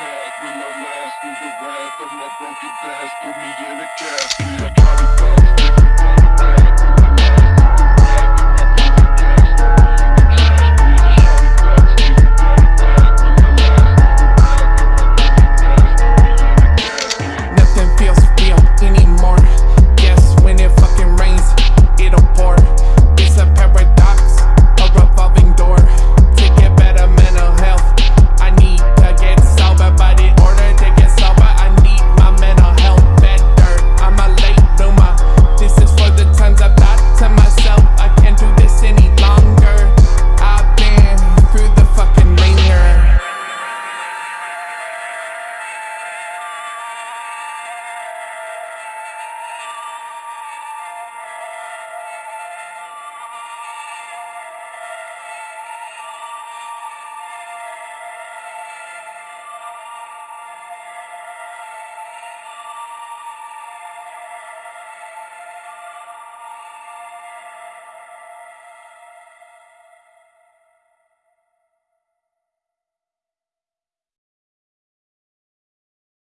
back when I last through the wrath of my broken past, put me in a casket.